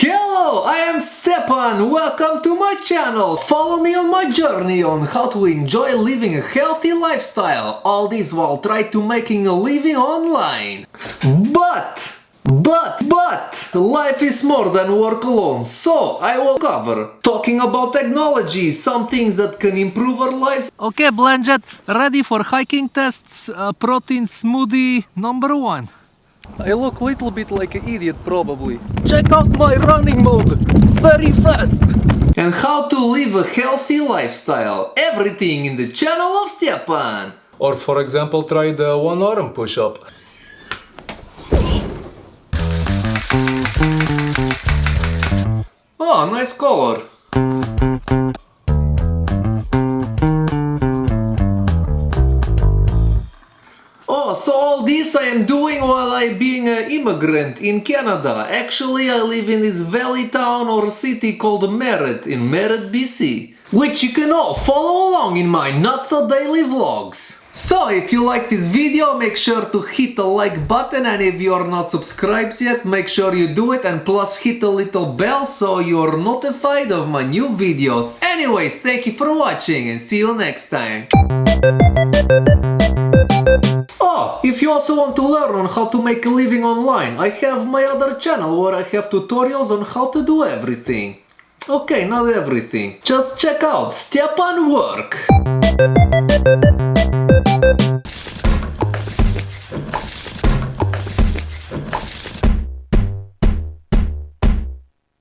Hello, I am Stepan. Welcome to my channel. Follow me on my journey on how to enjoy living a healthy lifestyle. All this while try to making a living online. But but, but, life is more than work alone, so I will cover talking about technology, some things that can improve our lives. Okay, Blanchett, ready for hiking tests, uh, protein smoothie number one. I look a little bit like an idiot probably. Check out my running mode, very fast. And how to live a healthy lifestyle, everything in the channel of Stepan. Or for example, try the one arm push-up. Oh, nice color. Oh, so all this I am doing while I being an immigrant in Canada. Actually, I live in this valley town or city called Merritt in Merritt, BC. Which you can all follow along in my not so daily vlogs. So if you like this video make sure to hit the like button and if you are not subscribed yet make sure you do it and plus hit the little bell so you're notified of my new videos. Anyways, thank you for watching and see you next time. Oh, if you also want to learn on how to make a living online, I have my other channel where I have tutorials on how to do everything. Okay, not everything. Just check out Stepan Work.